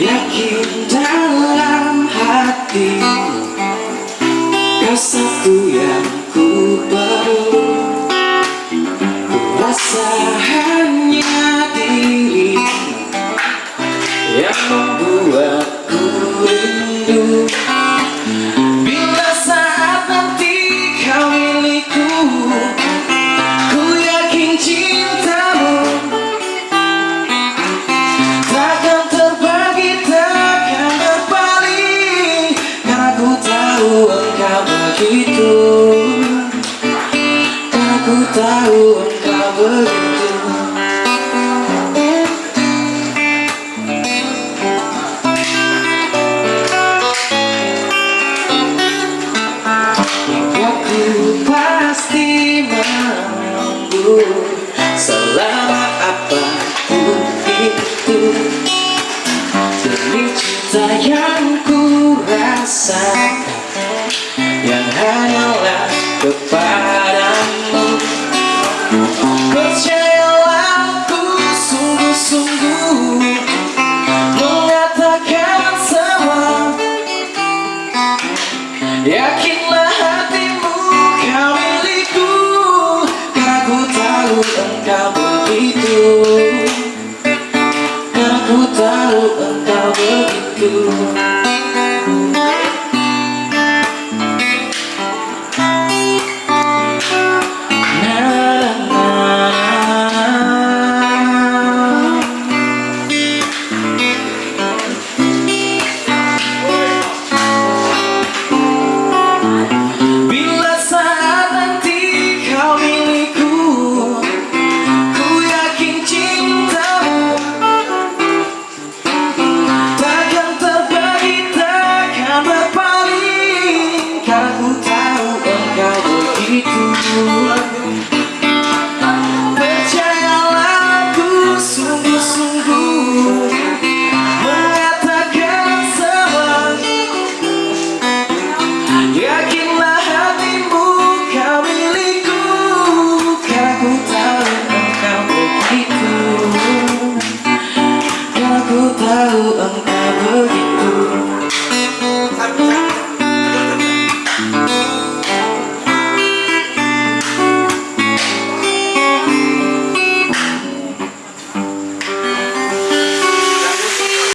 Yakin dalam hatimu tahu engkau begitu. Hingga ku pasti menunggu Selama apa pun itu. Demi cinta yang ku rasakan Yang hanyalah kepadamu Yakinlah hatimu kau milikku Karena ku tahu engkau begitu. Karena ku tahu engkau begitu